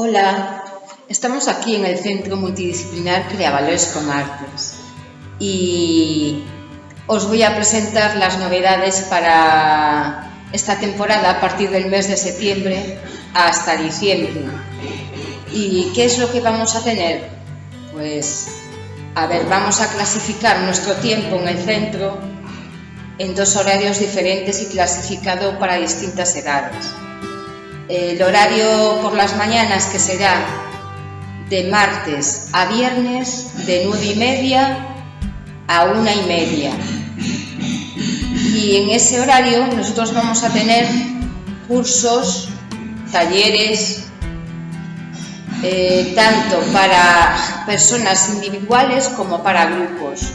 Hola, estamos aquí en el Centro Multidisciplinar Creavalores con Artes y os voy a presentar las novedades para esta temporada a partir del mes de septiembre hasta diciembre. ¿Y qué es lo que vamos a tener? Pues, a ver, vamos a clasificar nuestro tiempo en el centro en dos horarios diferentes y clasificado para distintas edades. El horario por las mañanas que será de martes a viernes de nueve y media a una y media. Y en ese horario nosotros vamos a tener cursos, talleres, eh, tanto para personas individuales como para grupos.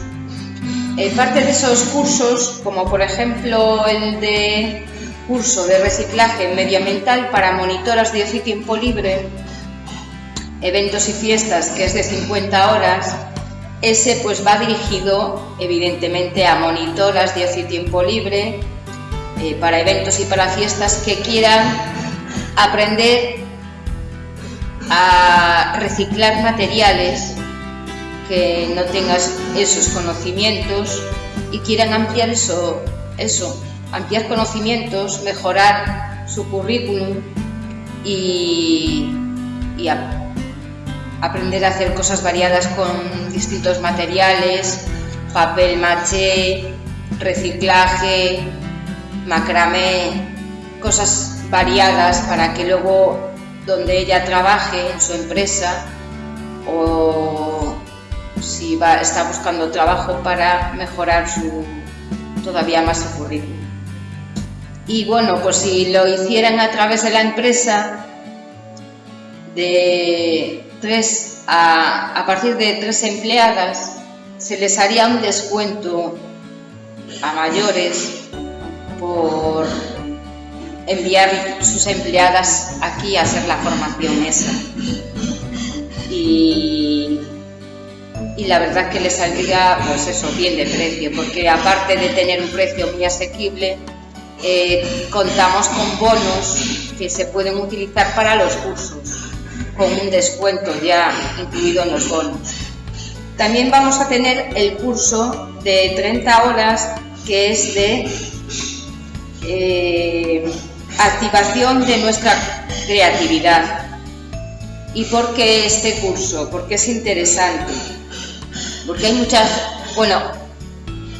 Eh, parte de esos cursos, como por ejemplo el de curso de reciclaje medioambiental para monitoras de ocio y tiempo libre, eventos y fiestas, que es de 50 horas, ese pues va dirigido evidentemente a monitoras de ocio y tiempo libre, eh, para eventos y para fiestas que quieran aprender a reciclar materiales que no tengas esos conocimientos y quieran ampliar eso, eso, ampliar conocimientos, mejorar su currículum y, aprender a hacer cosas variadas con distintos materiales, papel maché, reciclaje, macramé, cosas variadas para que luego donde ella trabaje en su empresa o si va, está buscando trabajo para mejorar su, todavía más su currículum. Y bueno, pues si lo hicieran a través de la empresa, de tres a, a partir de tres empleadas, se les haría un descuento a mayores por enviar sus empleadas aquí a hacer la formación esa. Y y la verdad que le saldría pues eso bien de precio porque aparte de tener un precio muy asequible eh, contamos con bonos que se pueden utilizar para los cursos con un descuento ya incluido en los bonos. También vamos a tener el curso de 30 horas que es de eh, activación de nuestra creatividad. ¿Y por qué este curso? Porque es interesante. Porque hay muchas, bueno,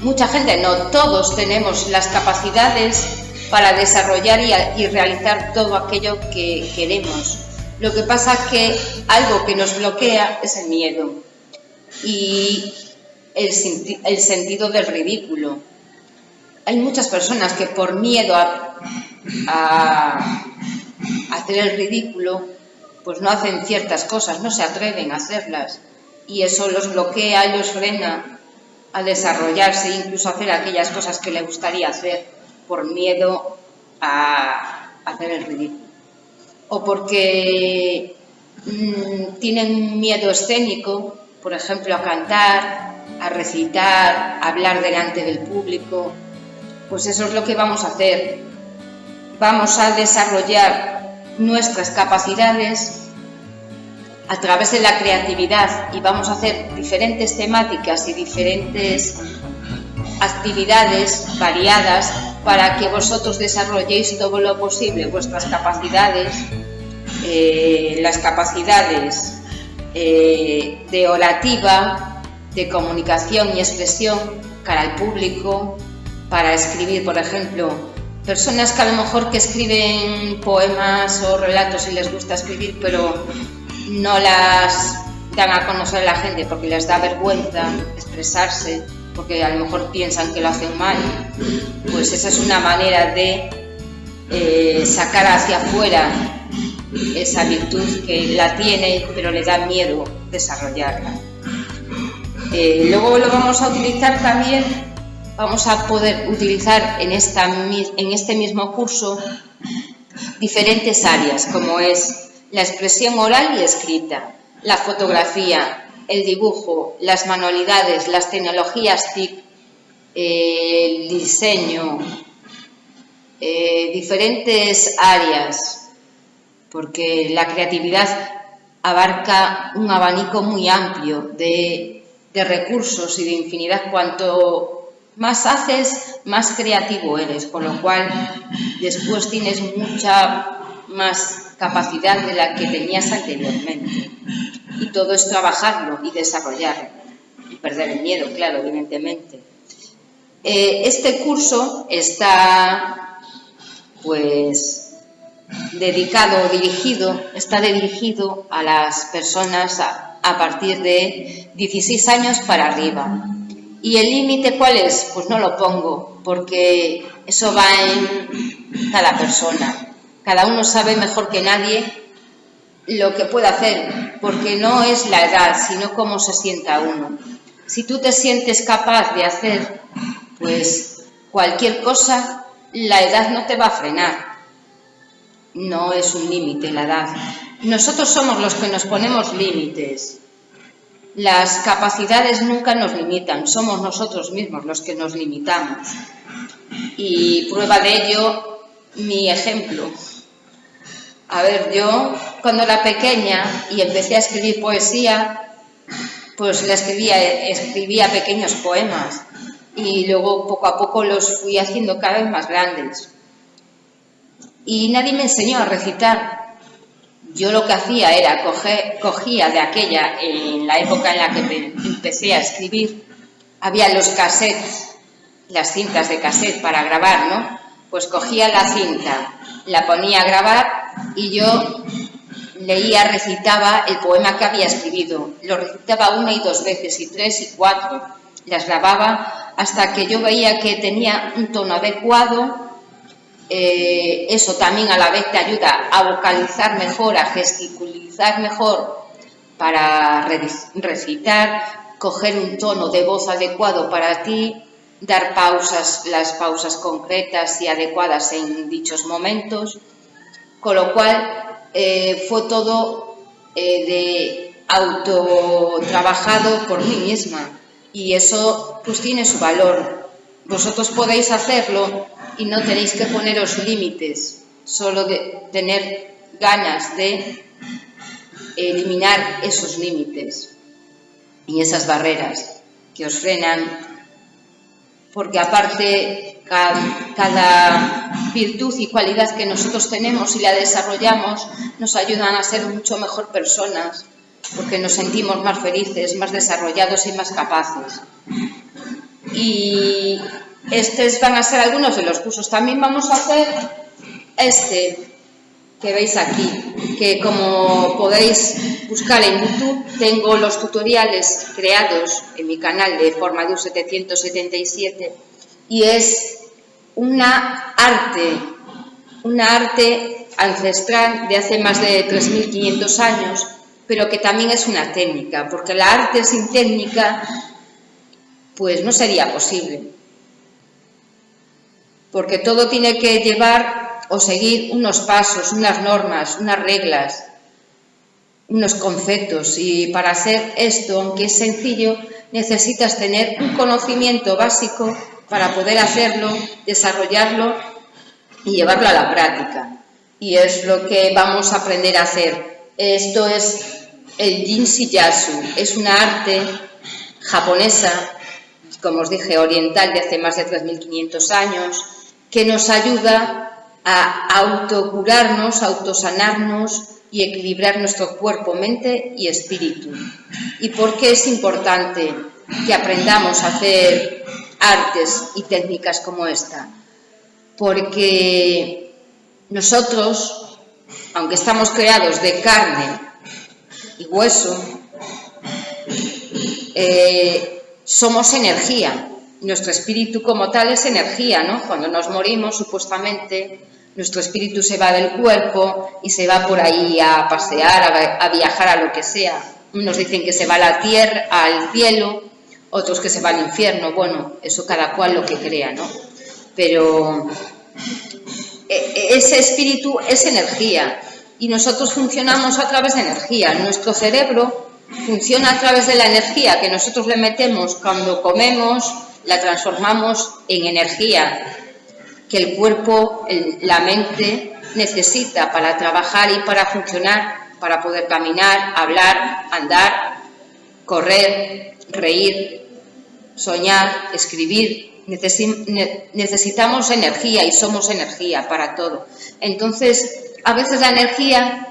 mucha gente, no todos tenemos las capacidades para desarrollar y, realizar todo aquello que queremos. Lo que pasa es que algo que nos bloquea es el miedo y el, el sentido del ridículo. Hay muchas personas que por miedo a, a hacer el ridículo, pues no hacen ciertas cosas, no se atreven a hacerlas y eso los bloquea los frena a desarrollarse, incluso a hacer aquellas cosas que le gustaría hacer por miedo a hacer el ridículo. O porque mm, tienen miedo escénico, por ejemplo, a cantar, a recitar, a hablar delante del público. Pues eso es lo que vamos a hacer. Vamos a desarrollar nuestras capacidades a través de la creatividad y vamos a hacer diferentes temáticas y diferentes actividades variadas para que vosotros desarrolléis todo lo posible vuestras capacidades, eh, las capacidades eh, de orativa, de comunicación y expresión cara al público, para escribir, por ejemplo, personas que a lo mejor que escriben poemas o relatos y les gusta escribir, pero no las dan a conocer a la gente porque les da vergüenza expresarse, porque a lo mejor piensan que lo hacen mal, pues esa es una manera de eh, sacar hacia afuera esa virtud que la tiene pero le da miedo desarrollarla. Eh, luego lo vamos a utilizar también, vamos a poder utilizar en, esta, en este mismo curso diferentes áreas como es la expresión oral y escrita, la fotografía, el dibujo, las manualidades, las tecnologías TIC, el diseño, eh, diferentes áreas, porque la creatividad abarca un abanico muy amplio de, de recursos y de infinidad. Cuanto más haces, más creativo eres, con lo cual después tienes mucha más capacidad de la que tenías anteriormente. Y todo es trabajarlo y desarrollarlo. Y perder el miedo, claro, evidentemente. Eh, este curso está, pues, dedicado, dirigido, está dirigido a las personas a, a partir de 16 años para arriba. ¿Y el límite cuál es? Pues no lo pongo, porque eso va en cada persona. Cada uno sabe mejor que nadie lo que puede hacer, porque no es la edad, sino cómo se sienta uno. Si tú te sientes capaz de hacer, pues cualquier cosa, la edad no te va a frenar. No es un límite la edad. Nosotros somos los que nos ponemos límites. Las capacidades nunca nos limitan, somos nosotros mismos los que nos limitamos. Y prueba de ello, mi ejemplo. A ver, yo cuando era pequeña y empecé a escribir poesía, pues le escribía, escribía pequeños poemas y luego poco a poco los fui haciendo cada vez más grandes. Y nadie me enseñó a recitar. Yo lo que hacía era coger, cogía de aquella, en la época en la que empecé a escribir, había los cassettes, las cintas de cassette para grabar, ¿no? Pues cogía la cinta, la ponía a grabar y yo leía, recitaba el poema que había escrito. Lo recitaba una y dos veces, y tres y cuatro. Las grababa hasta que yo veía que tenía un tono adecuado. Eh, eso también a la vez te ayuda a vocalizar mejor, a gesticulizar mejor para recitar, coger un tono de voz adecuado para ti, dar pausas, las pausas concretas y adecuadas en dichos momentos, con lo cual eh, fue todo eh, de auto trabajado por mí misma y eso pues tiene su valor. Vosotros podéis hacerlo y no tenéis que poneros límites, solo de tener ganas de eliminar esos límites y esas barreras que os frenan porque aparte cada, virtud y cualidad que nosotros tenemos y la desarrollamos nos ayudan a ser mucho mejor personas, porque nos sentimos más felices, más desarrollados y más capaces. Y estos van a ser algunos de los cursos. También vamos a hacer este que veis aquí, que como podéis buscar en YouTube, tengo los tutoriales creados en mi canal de Formador 777 y es una arte, una arte ancestral de hace más de 3.500 años, pero que también es una técnica, porque la arte sin técnica pues no sería posible, porque todo tiene que llevar o seguir unos pasos, unas normas, unas reglas, unos conceptos. Y para hacer esto, aunque es sencillo, necesitas tener un conocimiento básico para poder hacerlo, desarrollarlo y llevarlo a la práctica. Y es lo que vamos a aprender a hacer. Esto es el Jinshi Yasu, es una arte japonesa, como os dije, oriental de hace más de 3.500 años, que nos ayuda a autocurarnos, autosanarnos y equilibrar nuestro cuerpo, mente y espíritu. ¿Y por qué es importante que aprendamos a hacer artes y técnicas como esta? Porque nosotros, aunque estamos creados de carne y hueso, eh, somos energía. Nuestro espíritu como tal es energía, ¿no? Cuando nos morimos, supuestamente, nuestro espíritu se va del cuerpo y se va por ahí a pasear, a, viajar a lo que sea. Unos dicen que se va a la tierra, al cielo, otros que se va al infierno. Bueno, eso cada cual lo que crea, ¿no? Pero e, e, ese espíritu es energía y nosotros funcionamos a través de energía. Nuestro cerebro funciona a través de la energía que nosotros le metemos cuando comemos, la transformamos en energía que el cuerpo, la mente necesita para trabajar y para funcionar, para poder caminar, hablar, andar, correr, reír, soñar, escribir. Necesitamos energía y somos energía para todo. Entonces, a veces la energía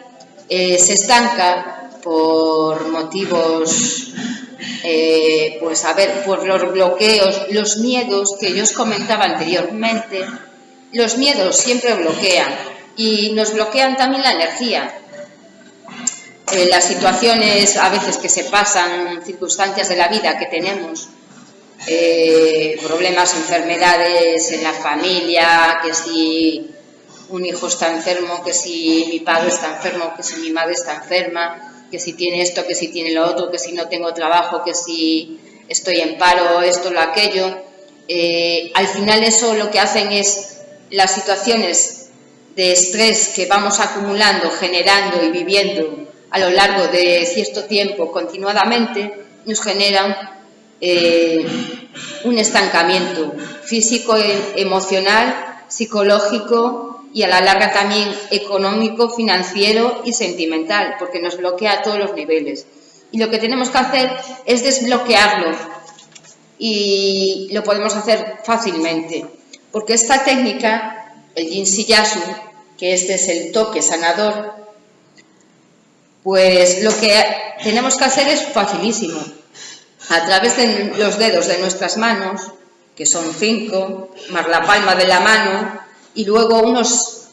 eh, se estanca por motivos, eh, pues a ver, por los bloqueos, los miedos que yo os comentaba anteriormente. Los miedos siempre bloquean y nos bloquean también la energía. Eh, las situaciones a veces que se pasan, circunstancias de la vida que tenemos, eh, problemas, enfermedades en la familia, que si un hijo está enfermo, que si mi padre está enfermo, que si mi madre está enferma, que si tiene esto, que si tiene lo otro, que si no tengo trabajo, que si estoy en paro, esto, lo aquello. Eh, al final eso lo que hacen es las situaciones de estrés que vamos acumulando, generando y viviendo a lo largo de cierto tiempo continuadamente, nos generan eh, un estancamiento físico, emocional, psicológico y a la larga también económico, financiero y sentimental, porque nos bloquea a todos los niveles. Y lo que tenemos que hacer es desbloquearlo y lo podemos hacer fácilmente, porque esta técnica, el Yin Yasu, que este es el toque sanador, pues lo que tenemos que hacer es facilísimo. A través de los dedos de nuestras manos, que son cinco, más la palma de la mano, y luego unos,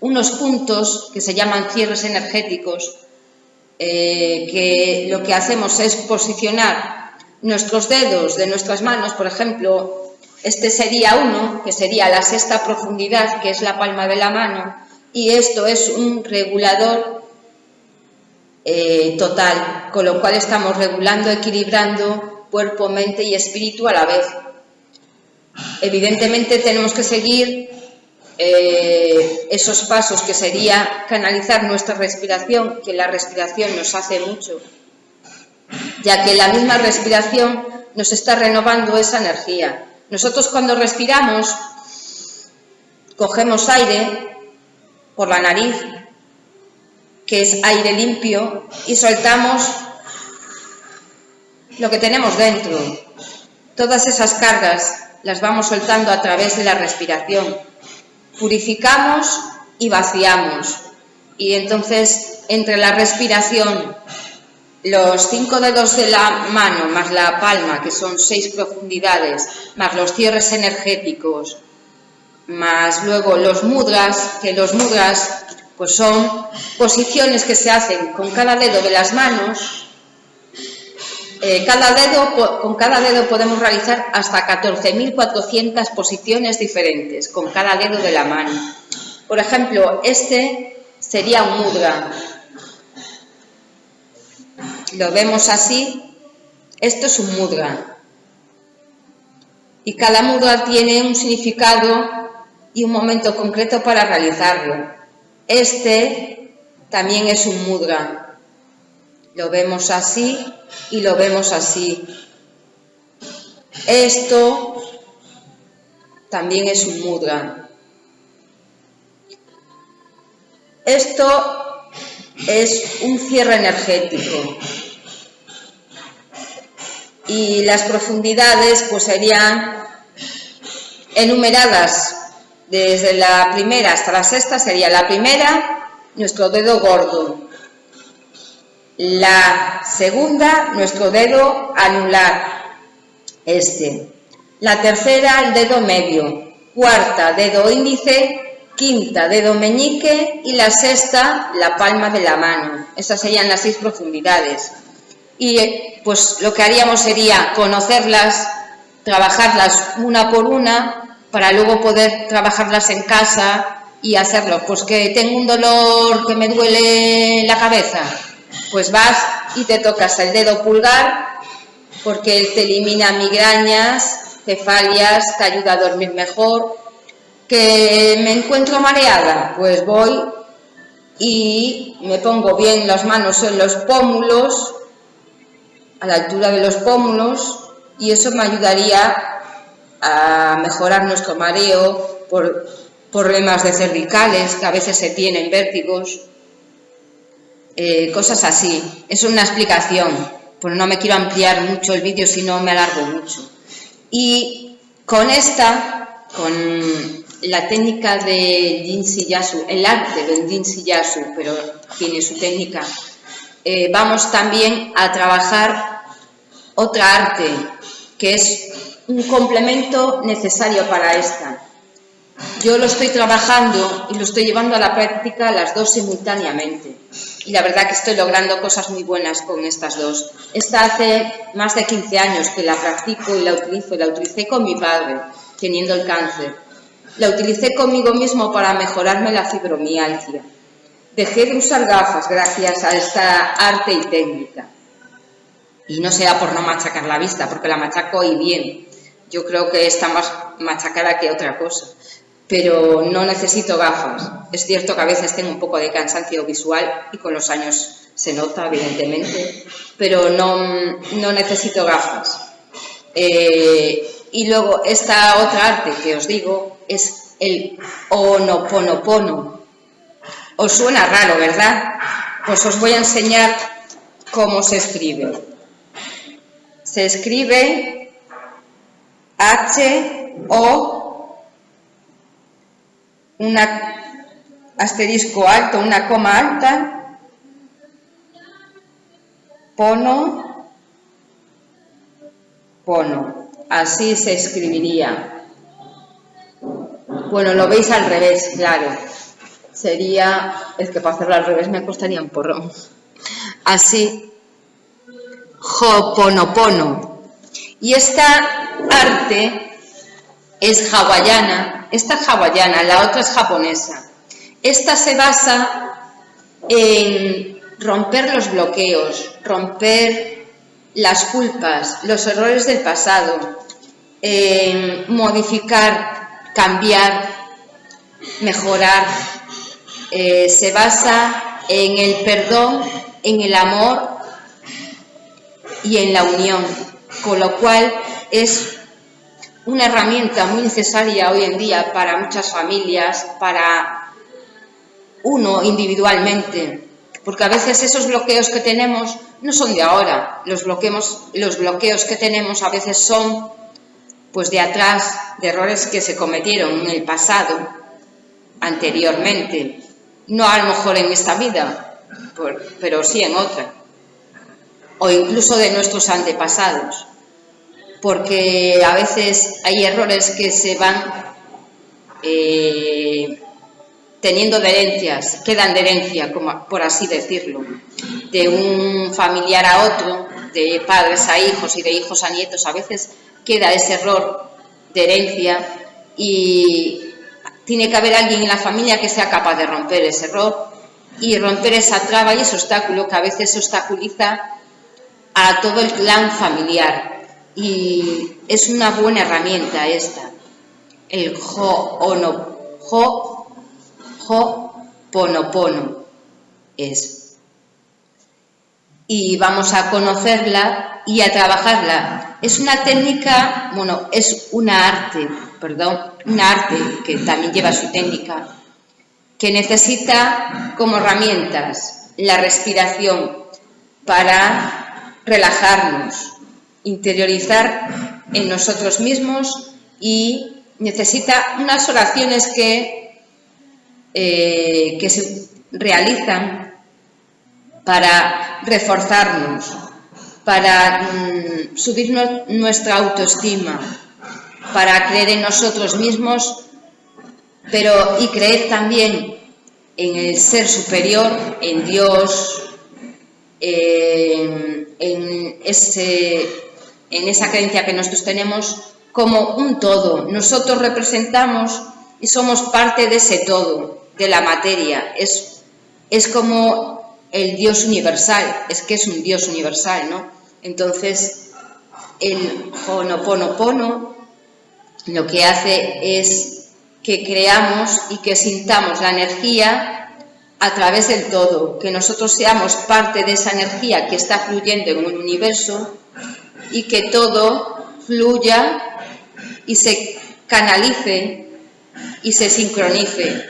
unos puntos que se llaman cierres energéticos, eh, que lo que hacemos es posicionar nuestros dedos de nuestras manos, por ejemplo, este sería uno, que sería la sexta profundidad, que es la palma de la mano, y esto es un regulador eh, total, con lo cual estamos regulando, equilibrando cuerpo, mente y espíritu a la vez. Evidentemente tenemos que seguir eh, esos pasos que sería canalizar nuestra respiración, que la respiración nos hace mucho, ya que la misma respiración nos está renovando esa energía. Nosotros cuando respiramos, cogemos aire por la nariz que es aire limpio, y soltamos lo que tenemos dentro. Todas esas cargas las vamos soltando a través de la respiración. Purificamos y vaciamos. Y entonces, entre la respiración, los cinco dedos de la mano, más la palma, que son seis profundidades, más los cierres energéticos, más luego los mudras, que los mudras pues son posiciones que se hacen con cada dedo de las manos. Eh, cada dedo, con cada dedo podemos realizar hasta 14.400 posiciones diferentes con cada dedo de la mano. Por ejemplo, este sería un mudra. Lo vemos así. Esto es un mudra. Y cada mudra tiene un significado y un momento concreto para realizarlo. Este también es un mudra. Lo vemos así y lo vemos así. Esto también es un mudra. Esto es un cierre energético. Y las profundidades pues serían enumeradas desde la primera hasta la sexta sería la primera, nuestro dedo gordo. La segunda, nuestro dedo anular, este. La tercera, el dedo medio. Cuarta, dedo índice. Quinta, dedo meñique. Y la sexta, la palma de la mano. Esas serían las seis profundidades. Y pues lo que haríamos sería conocerlas, trabajarlas una por una para luego poder trabajarlas en casa y hacerlo. Pues que tengo un dolor que me duele la cabeza, pues vas y te tocas el dedo pulgar porque él te elimina migrañas, cefalias, te ayuda a dormir mejor. Que me encuentro mareada, pues voy y me pongo bien las manos en los pómulos, a la altura de los pómulos, y eso me ayudaría a mejorar nuestro mareo por problemas de cervicales, que a veces se tienen vértigos, eh, cosas así. Es una explicación, pero no me quiero ampliar mucho el vídeo si no me alargo mucho. Y con esta, con la técnica de Jin Yasu, el arte del Jin Yasu, pero tiene su técnica, eh, vamos también a trabajar otra arte que es un complemento necesario para esta. Yo lo estoy trabajando y lo estoy llevando a la práctica las dos simultáneamente. Y la verdad que estoy logrando cosas muy buenas con estas dos. Esta hace más de 15 años que la practico y la utilizo. La utilicé con mi padre, teniendo el cáncer. La utilicé conmigo mismo para mejorarme la fibromialgia. Dejé de usar gafas gracias a esta arte y técnica. Y no sea por no machacar la vista, porque la machaco y bien. Yo creo que está más machacada que otra cosa. Pero no necesito gafas. Es cierto que a veces tengo un poco de cansancio visual y con los años se nota, evidentemente, pero no, no necesito gafas. Eh, y luego esta otra arte que os digo es el onoponopono, os suena raro, ¿verdad? Pues os voy a enseñar cómo se escribe. Se escribe H, O, un asterisco alto, una coma alta, pono, pono. Así se escribiría. Bueno, lo veis al revés, claro sería, es que para hacerlo al revés me costaría un porrón. Así, Hoponopono. Y esta arte es hawaiana, esta es hawaiana, la otra es japonesa. Esta se basa en romper los bloqueos, romper las culpas, los errores del pasado, en modificar, cambiar, mejorar eh, se basa en el perdón, en el amor y en la unión, con lo cual es una herramienta muy necesaria hoy en día para muchas familias, para uno individualmente, porque a veces esos bloqueos que tenemos no son de ahora, los, bloqueos, los bloqueos que tenemos a veces son pues de atrás, de errores que se cometieron en el pasado, anteriormente, no a lo mejor en esta vida, pero sí en otra, o incluso de nuestros antepasados, porque a veces hay errores que se van eh, teniendo de herencias, quedan de herencia, como, por así decirlo, de un familiar a otro, de padres a hijos y de hijos a nietos, a veces queda ese error de herencia y tiene que haber alguien en la familia que sea capaz de romper ese error y romper esa traba y ese obstáculo que a veces obstaculiza a todo el clan familiar. Y es una buena herramienta esta, el jo ono, jo, jo ponopono es. Y vamos a conocerla y a trabajarla. Es una técnica, bueno, es una arte, perdón, un arte que también lleva su técnica, que necesita como herramientas la respiración para relajarnos, interiorizar en nosotros mismos y necesita unas oraciones que, eh, que se realizan para reforzarnos, para mm, subir nuestra autoestima, para creer en nosotros mismos, pero y creer también en el ser superior, en Dios, en, ese, en esa creencia que nosotros tenemos como un todo. Nosotros representamos y somos parte de ese todo, de la materia. Es, es como el Dios universal, es que es un Dios universal, ¿no? Entonces, el Honoponopono lo que hace es que creamos y que sintamos la energía a través del todo, que nosotros seamos parte de esa energía que está fluyendo en un universo y que todo fluya y se canalice y se sincronice,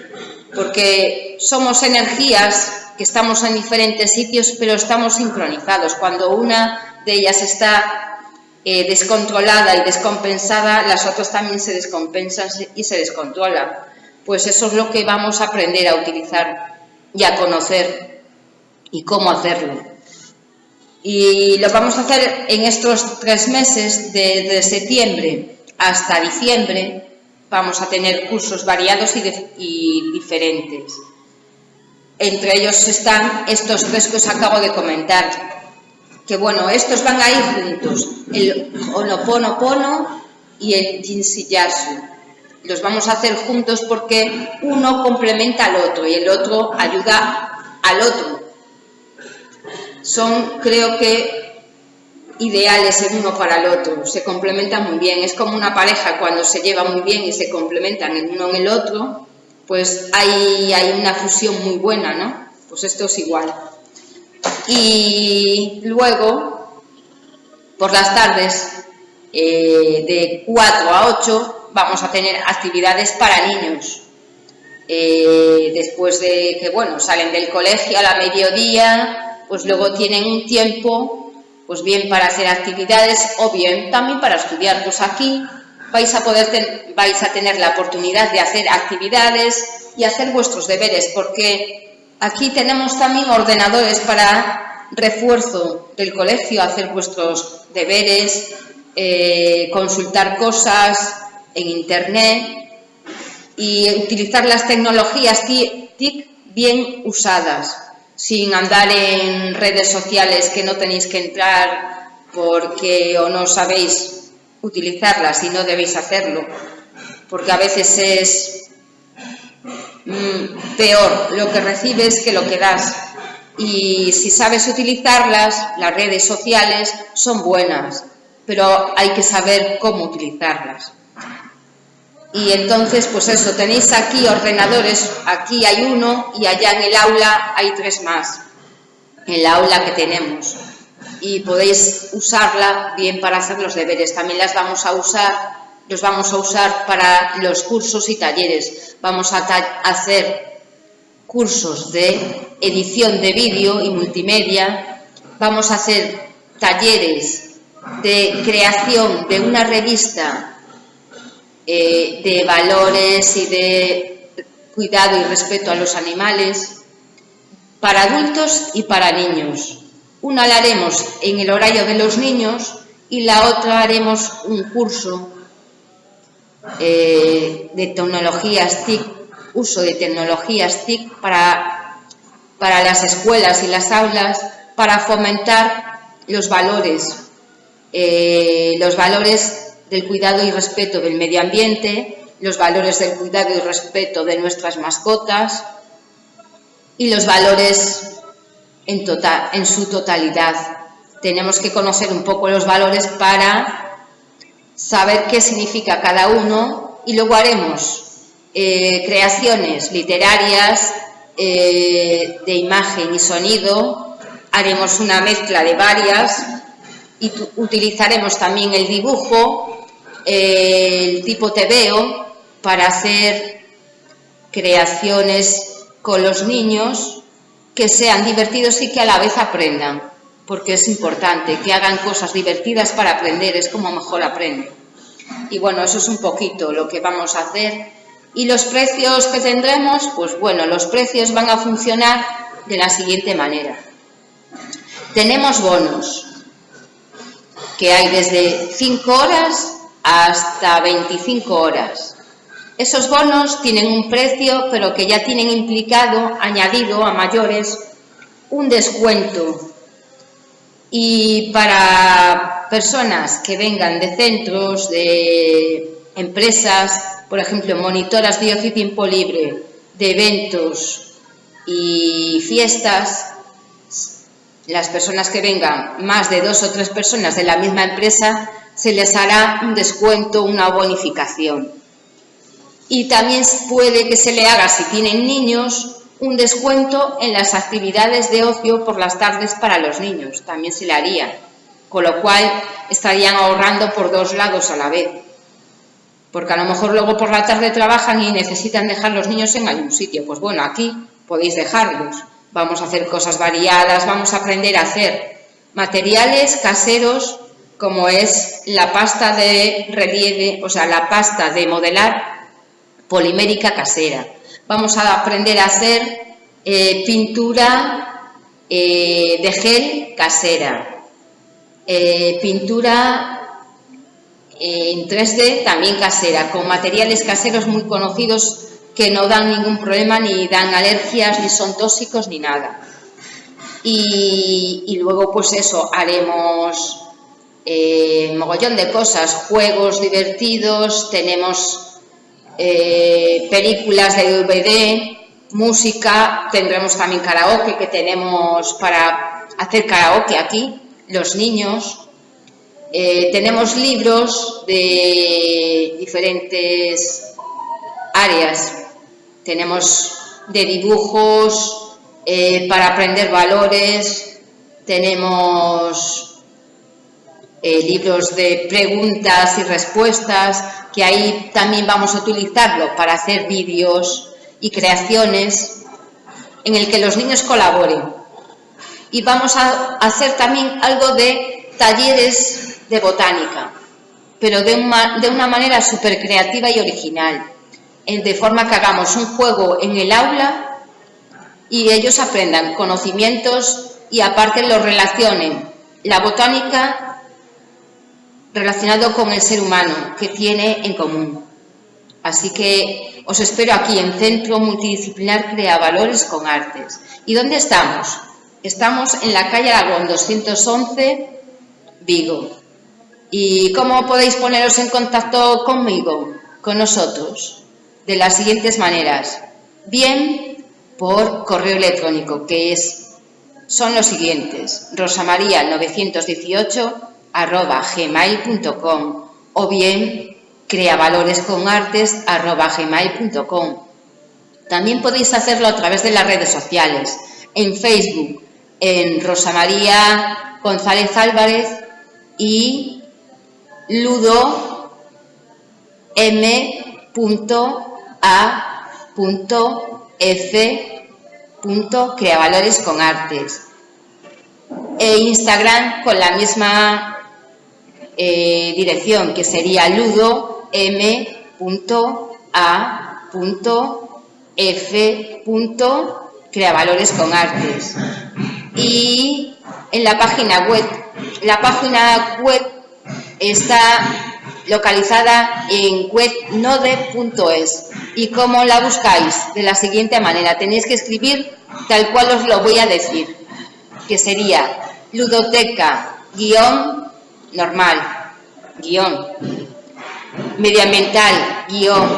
porque somos energías que estamos en diferentes sitios, pero estamos sincronizados. Cuando una de ellas está eh, descontrolada y descompensada, las otras también se descompensan y se descontrolan. Pues eso es lo que vamos a aprender a utilizar y a conocer y cómo hacerlo. Y lo vamos a hacer en estos tres meses, desde septiembre hasta diciembre, vamos a tener cursos variados y, diferentes. Entre ellos están estos tres que os acabo de comentar, que bueno, estos van a ir juntos, el Honoponopono y el Jinsiyasu. Los vamos a hacer juntos porque uno complementa al otro y el otro ayuda al otro. Son, creo que, ideales el uno para el otro, se complementan muy bien. Es como una pareja cuando se lleva muy bien y se complementan el uno en el otro, pues hay, hay una fusión muy buena, ¿no? Pues esto es igual. Y luego, por las tardes, eh, de 4 a 8, vamos a tener actividades para niños. Eh, después de que, bueno, salen del colegio a la mediodía, pues luego tienen un tiempo pues bien para hacer actividades o bien también para estudiar. Pues aquí vais a poder vais a tener la oportunidad de hacer actividades y hacer vuestros deberes, porque aquí tenemos también ordenadores para refuerzo del colegio, hacer vuestros deberes, eh, consultar cosas en internet y utilizar las tecnologías TIC bien usadas sin andar en redes sociales que no tenéis que entrar porque o no sabéis utilizarlas y no debéis hacerlo, porque a veces es mm, peor lo que recibes que lo que das. Y si sabes utilizarlas, las redes sociales son buenas, pero hay que saber cómo utilizarlas. Y entonces, pues eso, tenéis aquí ordenadores, aquí hay uno y allá en el aula hay tres más, en la aula que tenemos. Y podéis usarla bien para hacer los deberes. También las vamos a usar, los vamos a usar para los cursos y talleres. Vamos a hacer cursos de edición de vídeo y multimedia. Vamos a hacer talleres de creación de una revista eh, de valores y de cuidado y respeto a los animales, para adultos y para niños. Una la haremos en el horario de los niños y la otra haremos un curso eh, de tecnologías TIC, uso de tecnologías TIC para, para las escuelas y las aulas, para fomentar los valores, eh, los valores del cuidado y respeto del medio ambiente, los valores del cuidado y respeto de nuestras mascotas y los valores en, total, en su totalidad. Tenemos que conocer un poco los valores para saber qué significa cada uno y luego haremos eh, creaciones literarias eh, de imagen y sonido, haremos una mezcla de varias y utilizaremos también el dibujo el tipo TVO para hacer creaciones con los niños que sean divertidos y que a la vez aprendan, porque es importante que hagan cosas divertidas para aprender, es como mejor aprenden. Y bueno, eso es un poquito lo que vamos a hacer. Y los precios que tendremos, pues bueno, los precios van a funcionar de la siguiente manera. Tenemos bonos, que hay desde 5 horas hasta 25 horas. Esos bonos tienen un precio, pero que ya tienen implicado, añadido a mayores, un descuento. Y para personas que vengan de centros, de empresas, por ejemplo, monitoras de ocio tiempo libre, de eventos y fiestas, las personas que vengan, más de dos o tres personas de la misma empresa, se les hará un descuento, una bonificación. Y también puede que se le haga, si tienen niños, un descuento en las actividades de ocio por las tardes para los niños, también se le haría, con lo cual estarían ahorrando por dos lados a la vez, porque a lo mejor luego por la tarde trabajan y necesitan dejar los niños en algún sitio. Pues bueno, aquí podéis dejarlos. Vamos a hacer cosas variadas, vamos a aprender a hacer materiales caseros como es la pasta de relieve, o sea, la pasta de modelar polimérica casera. Vamos a aprender a hacer eh, pintura eh, de gel casera, eh, pintura en 3D también casera, con materiales caseros muy conocidos que no dan ningún problema, ni dan alergias, ni son tóxicos, ni nada. Y, luego, pues eso, haremos eh, mogollón de cosas, juegos divertidos, tenemos eh, películas de DVD, música, tendremos también karaoke, que tenemos para hacer karaoke aquí, los niños, eh, tenemos libros de diferentes áreas. Tenemos de dibujos para aprender valores, tenemos eh, libros de preguntas y respuestas, que ahí también vamos a utilizarlo para hacer vídeos y creaciones en el que los niños colaboren. Y vamos a hacer también algo de talleres de botánica, pero de una, de una manera súper creativa y original, de forma que hagamos un juego en el aula y ellos aprendan conocimientos y aparte lo relacionen la botánica relacionado con el ser humano que tiene en común. Así que os espero aquí en Centro Multidisciplinar Crea Valores con Artes. ¿Y dónde estamos? Estamos en la calle Aragón 211, Vigo. ¿Y cómo podéis poneros en contacto conmigo, con nosotros? De las siguientes maneras. Bien, por correo electrónico, que es, son los siguientes, rosamaria918 arroba gmail.com o bien creavaloresconartes arroba gmail.com. También podéis hacerlo a través de las redes sociales, en Facebook, en Rosa María González Álvarez y ludo m.a.f. con artes e Instagram con la misma eh, dirección que sería ludo m.a.f. creavalores con artes y en la página web la página web está localizada en webnode.es. ¿Y cómo la buscáis? De la siguiente manera, tenéis que escribir tal cual os lo voy a decir, que sería ludoteca guion normal, guion medioambiental, guion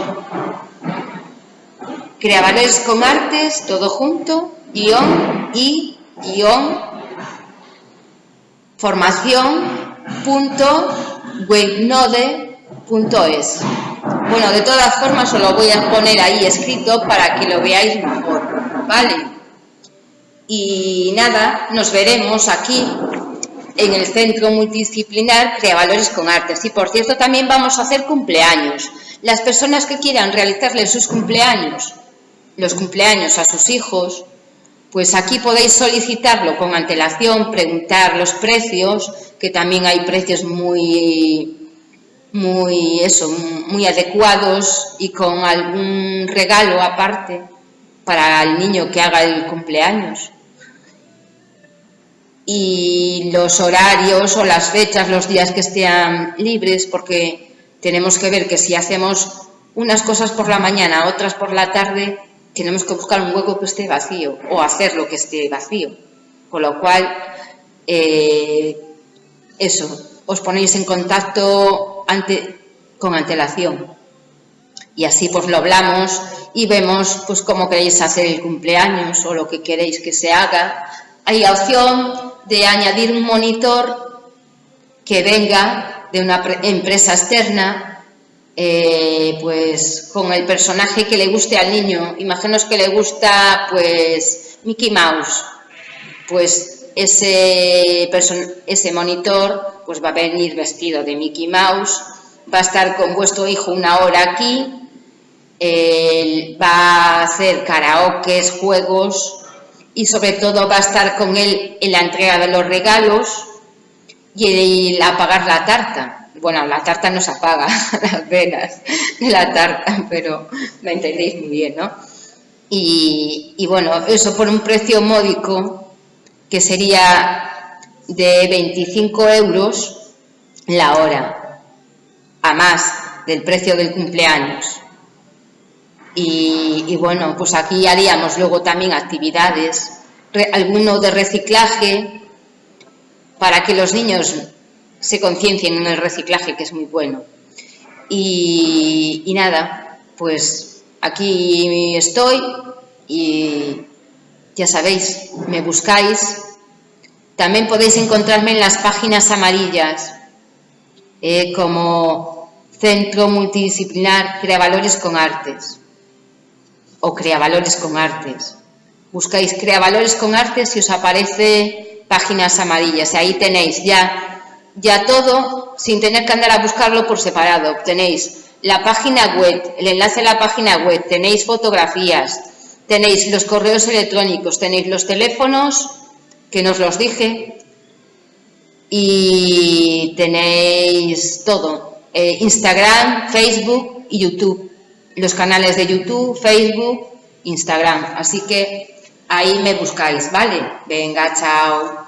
creadores con todo junto, guion y guion formación webnode.es. Bueno, de todas formas os lo voy a poner ahí escrito para que lo veáis mejor, ¿vale? Y nada, nos veremos aquí en el Centro Multidisciplinar Crea Valores con Artes. Y por cierto, también vamos a hacer cumpleaños. Las personas que quieran realizarle sus cumpleaños, los cumpleaños a sus hijos, pues aquí podéis solicitarlo con antelación, preguntar los precios, que también hay precios muy, muy, eso, muy adecuados y con algún regalo aparte para el niño que haga el cumpleaños. Y los horarios o las fechas, los días que estén libres, porque tenemos que ver que si hacemos unas cosas por la mañana, otras por la tarde, tenemos que buscar un hueco que esté vacío o hacer lo que esté vacío. Con lo cual, eh, eso, os ponéis en contacto ante, con antelación. Y así pues lo hablamos y vemos pues cómo queréis hacer el cumpleaños o lo que queréis que se haga. Hay opción de añadir un monitor que venga de una empresa externa eh, pues con el personaje que le guste al niño. Imaginaos que le gusta pues Mickey Mouse, pues ese, ese monitor pues va a venir vestido de Mickey Mouse, va a estar con vuestro hijo una hora aquí, va a hacer karaokes, juegos y sobre todo va a estar con él en la entrega de los regalos y el apagar la tarta. Bueno, la tarta no se apaga, las venas de la tarta, pero me entendéis muy bien, ¿no? Y, y bueno, eso por un precio módico que sería de 25 euros la hora, a más del precio del cumpleaños. Y, bueno, pues aquí haríamos luego también actividades, alguno de reciclaje, para que los niños se conciencien en el reciclaje, que es muy bueno. Y, nada, pues aquí estoy y ya sabéis, me buscáis. También podéis encontrarme en las páginas amarillas, eh, como Centro Multidisciplinar Crea Valores con Artes o Crea Valores con Artes. Buscáis Crea Valores con Artes y os aparece páginas amarillas. Ahí tenéis ya, ya todo sin tener que andar a buscarlo por separado. Tenéis la página web, el enlace a la página web, tenéis fotografías, tenéis los correos electrónicos, tenéis los teléfonos, que nos los dije, y tenéis todo, eh, Instagram, Facebook y YouTube, los canales de YouTube, Facebook, Instagram, así que ahí me buscáis, ¿vale? Venga, chao.